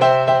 Bye.